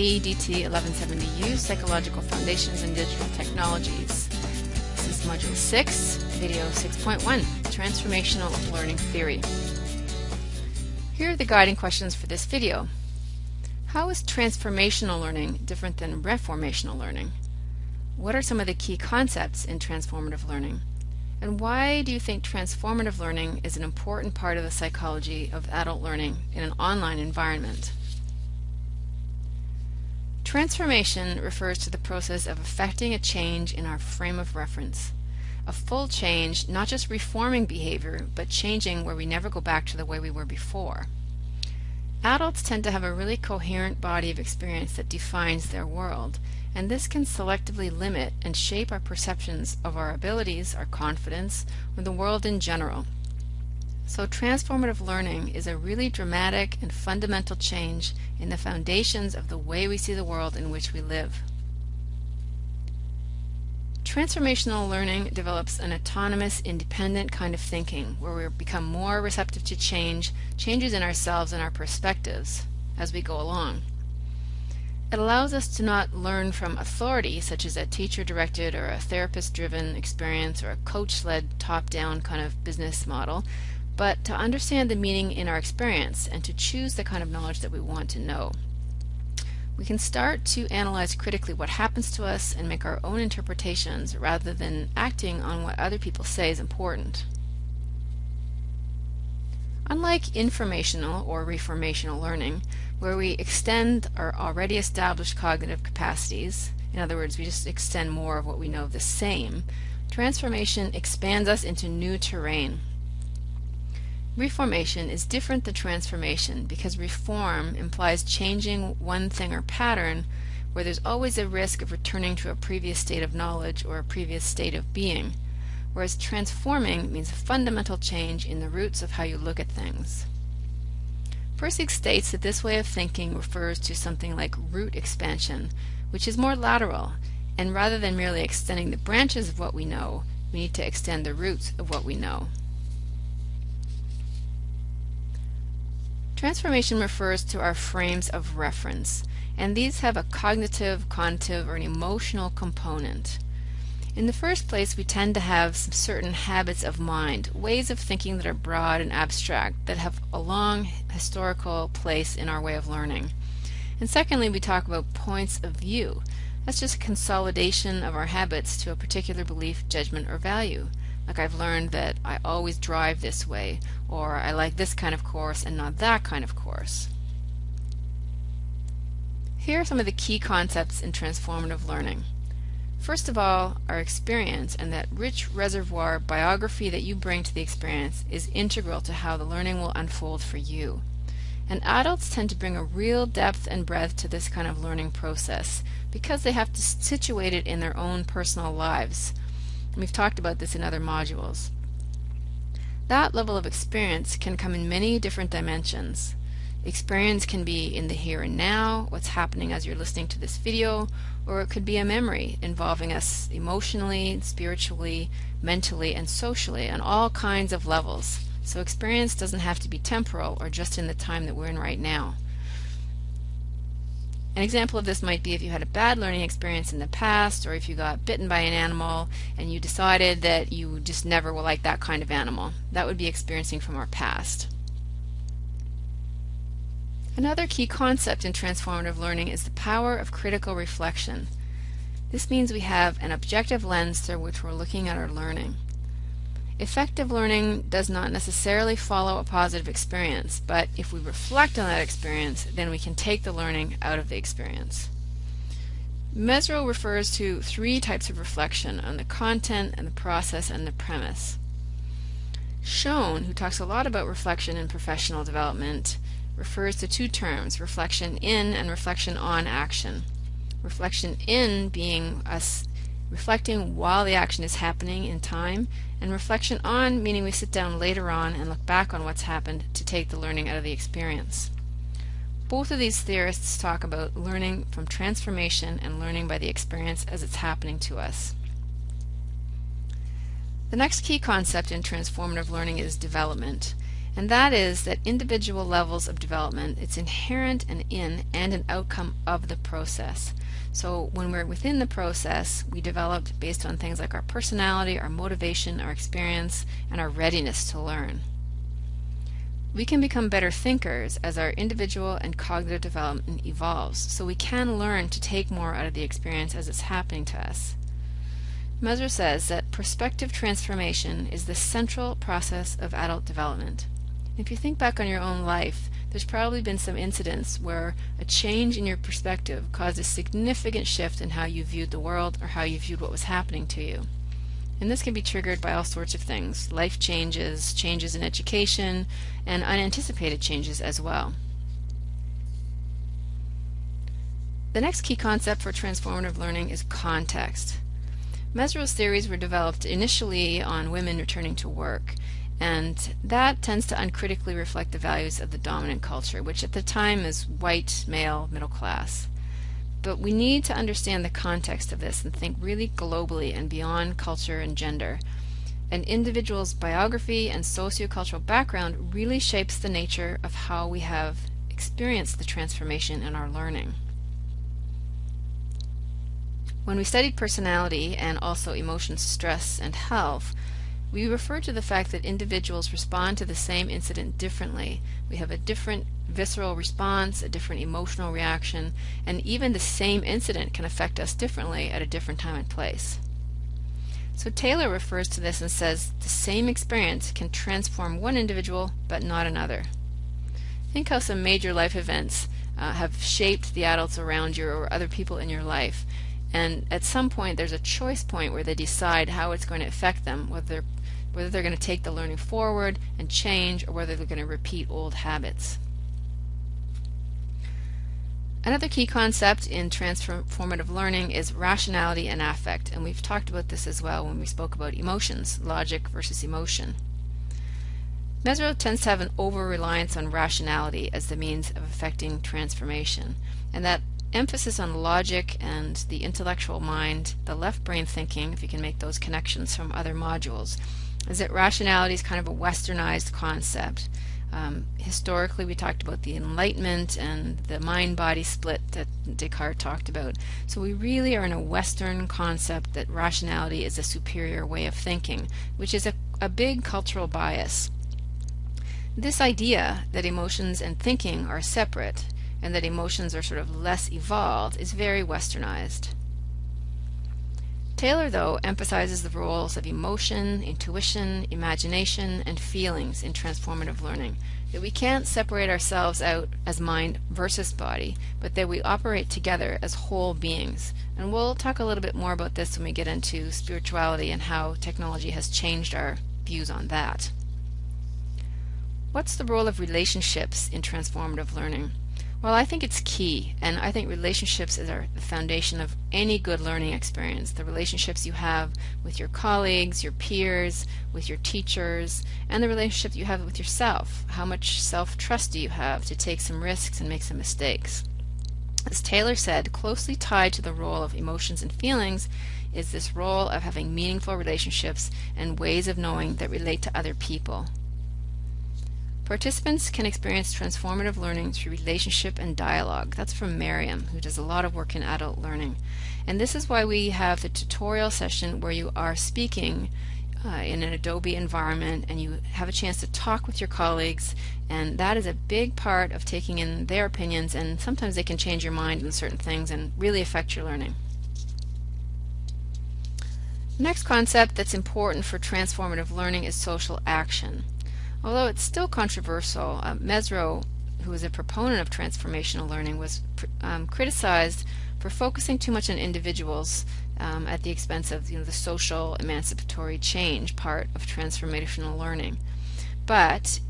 AEDT 1170U, Psychological Foundations in Digital Technologies. This is Module 6, Video 6.1, Transformational Learning Theory. Here are the guiding questions for this video. How is transformational learning different than reformational learning? What are some of the key concepts in transformative learning? And why do you think transformative learning is an important part of the psychology of adult learning in an online environment? Transformation refers to the process of effecting a change in our frame of reference. A full change, not just reforming behavior, but changing where we never go back to the way we were before. Adults tend to have a really coherent body of experience that defines their world, and this can selectively limit and shape our perceptions of our abilities, our confidence, or the world in general. So transformative learning is a really dramatic and fundamental change in the foundations of the way we see the world in which we live. Transformational learning develops an autonomous, independent kind of thinking where we become more receptive to change, changes in ourselves and our perspectives as we go along. It allows us to not learn from authority, such as a teacher-directed or a therapist-driven experience or a coach-led top-down kind of business model, but to understand the meaning in our experience and to choose the kind of knowledge that we want to know we can start to analyze critically what happens to us and make our own interpretations rather than acting on what other people say is important. Unlike informational or reformational learning, where we extend our already established cognitive capacities, in other words, we just extend more of what we know of the same, transformation expands us into new terrain. Reformation is different than transformation because reform implies changing one thing or pattern where there's always a risk of returning to a previous state of knowledge or a previous state of being, whereas transforming means a fundamental change in the roots of how you look at things. Persig states that this way of thinking refers to something like root expansion, which is more lateral, and rather than merely extending the branches of what we know, we need to extend the roots of what we know. Transformation refers to our frames of reference, and these have a cognitive, cognitive, or an emotional component. In the first place, we tend to have some certain habits of mind, ways of thinking that are broad and abstract, that have a long historical place in our way of learning. And secondly, we talk about points of view. That's just a consolidation of our habits to a particular belief, judgment, or value. Like I've learned that I always drive this way, or I like this kind of course and not that kind of course. Here are some of the key concepts in transformative learning. First of all, our experience and that rich reservoir biography that you bring to the experience is integral to how the learning will unfold for you. And adults tend to bring a real depth and breadth to this kind of learning process because they have to situate it in their own personal lives. We've talked about this in other modules. That level of experience can come in many different dimensions. Experience can be in the here and now, what's happening as you're listening to this video, or it could be a memory involving us emotionally, spiritually, mentally, and socially on all kinds of levels. So experience doesn't have to be temporal or just in the time that we're in right now. An example of this might be if you had a bad learning experience in the past or if you got bitten by an animal and you decided that you just never will like that kind of animal. That would be experiencing from our past. Another key concept in transformative learning is the power of critical reflection. This means we have an objective lens through which we're looking at our learning. Effective learning does not necessarily follow a positive experience, but if we reflect on that experience, then we can take the learning out of the experience. Mezirow refers to three types of reflection on the content and the process and the premise. Schoen, who talks a lot about reflection in professional development, refers to two terms, reflection in and reflection on action. Reflection in being us reflecting while the action is happening in time, and reflection on meaning we sit down later on and look back on what's happened to take the learning out of the experience. Both of these theorists talk about learning from transformation and learning by the experience as it's happening to us. The next key concept in transformative learning is development. And that is that individual levels of development, it's inherent and in and an outcome of the process. So when we're within the process, we develop based on things like our personality, our motivation, our experience, and our readiness to learn. We can become better thinkers as our individual and cognitive development evolves, so we can learn to take more out of the experience as it's happening to us. Mezirow says that perspective transformation is the central process of adult development. If you think back on your own life, there's probably been some incidents where a change in your perspective caused a significant shift in how you viewed the world or how you viewed what was happening to you. And this can be triggered by all sorts of things life changes, changes in education, and unanticipated changes as well. The next key concept for transformative learning is context. Mezirow's theories were developed initially on women returning to work, and that tends to uncritically reflect the values of the dominant culture, which at the time is white, male, middle class. But we need to understand the context of this and think really globally and beyond culture and gender. An individual's biography and sociocultural background really shapes the nature of how we have experienced the transformation in our learning. When we studied personality and also emotions, stress, and health, we refer to the fact that individuals respond to the same incident differently. We have a different visceral response, a different emotional reaction, and even the same incident can affect us differently at a different time and place. So Taylor refers to this and says the same experience can transform one individual but not another. Think how some major life events uh, have shaped the adults around you or other people in your life and at some point there's a choice point where they decide how it's going to affect them whether whether they're going to take the learning forward and change or whether they're going to repeat old habits Another key concept in transformative learning is rationality and affect, and we've talked about this as well when we spoke about emotions, logic versus emotion. Mezirow tends to have an over-reliance on rationality as the means of affecting transformation, and that emphasis on logic and the intellectual mind, the left brain thinking, if you can make those connections from other modules, is that rationality is kind of a westernized concept. Um, historically, we talked about the Enlightenment and the mind-body split that Descartes talked about. So we really are in a Western concept that rationality is a superior way of thinking, which is a, a big cultural bias. This idea that emotions and thinking are separate and that emotions are sort of less evolved is very westernized. Taylor, though, emphasizes the roles of emotion, intuition, imagination, and feelings in transformative learning. That we can't separate ourselves out as mind versus body, but that we operate together as whole beings. And we'll talk a little bit more about this when we get into spirituality and how technology has changed our views on that. What's the role of relationships in transformative learning? Well, I think it's key, and I think relationships are the foundation of any good learning experience. The relationships you have with your colleagues, your peers, with your teachers, and the relationship you have with yourself. How much self-trust do you have to take some risks and make some mistakes? As Taylor said, closely tied to the role of emotions and feelings is this role of having meaningful relationships and ways of knowing that relate to other people. Participants can experience transformative learning through relationship and dialogue. That's from Merriam, who does a lot of work in adult learning. And this is why we have the tutorial session where you are speaking uh, in an Adobe environment and you have a chance to talk with your colleagues and that is a big part of taking in their opinions and sometimes they can change your mind on certain things and really affect your learning. next concept that's important for transformative learning is social action. Although it's still controversial, uh, Mezirow, who was a proponent of transformational learning, was um, criticized for focusing too much on individuals um, at the expense of you know, the social emancipatory change part of transformational learning. But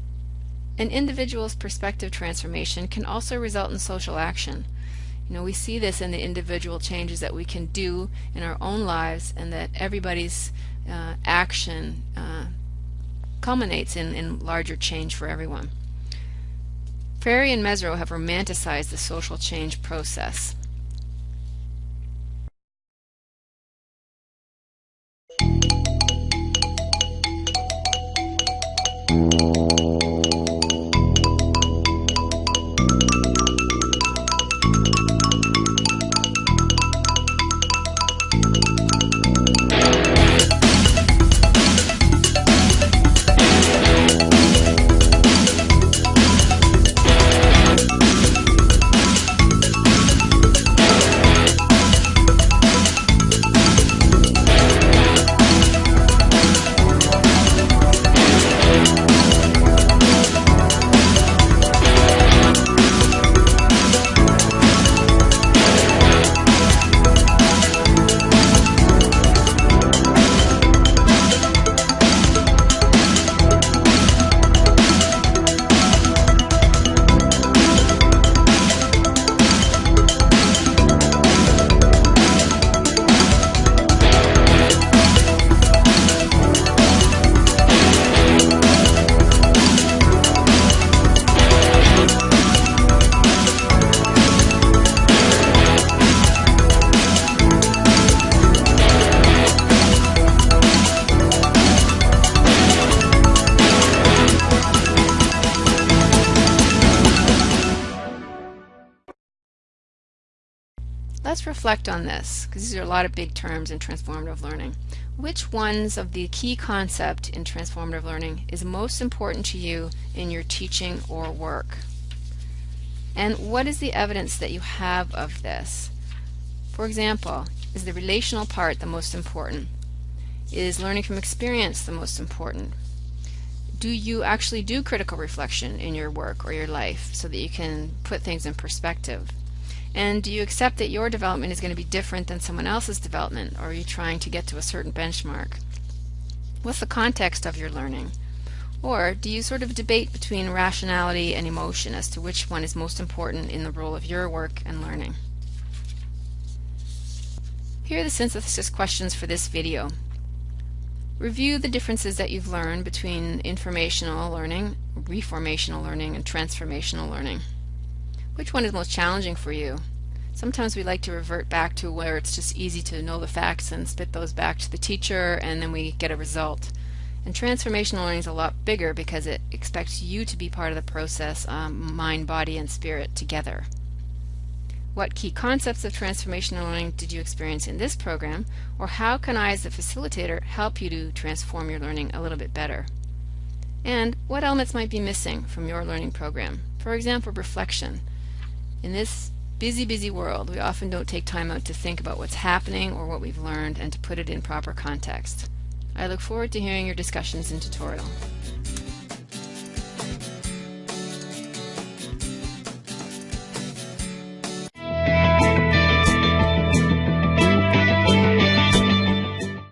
an individual's perspective transformation can also result in social action. You know, we see this in the individual changes that we can do in our own lives and that everybody's uh, action uh, culminates in, in larger change for everyone. Freire and Mezirow have romanticized the social change process. just reflect on this, because these are a lot of big terms in transformative learning. Which ones of the key concept in transformative learning is most important to you in your teaching or work? And what is the evidence that you have of this? For example, is the relational part the most important? Is learning from experience the most important? Do you actually do critical reflection in your work or your life so that you can put things in perspective? And do you accept that your development is going to be different than someone else's development, or are you trying to get to a certain benchmark? What's the context of your learning? Or do you sort of debate between rationality and emotion as to which one is most important in the role of your work and learning? Here are the synthesis questions for this video. Review the differences that you've learned between informational learning, reformational learning, and transformational learning. Which one is most challenging for you? Sometimes we like to revert back to where it's just easy to know the facts and spit those back to the teacher and then we get a result. And transformational learning is a lot bigger because it expects you to be part of the process, um, mind, body, and spirit together. What key concepts of transformational learning did you experience in this program, or how can I as a facilitator help you to transform your learning a little bit better? And what elements might be missing from your learning program? For example, reflection. In this busy, busy world, we often don't take time out to think about what's happening or what we've learned and to put it in proper context. I look forward to hearing your discussions in tutorial.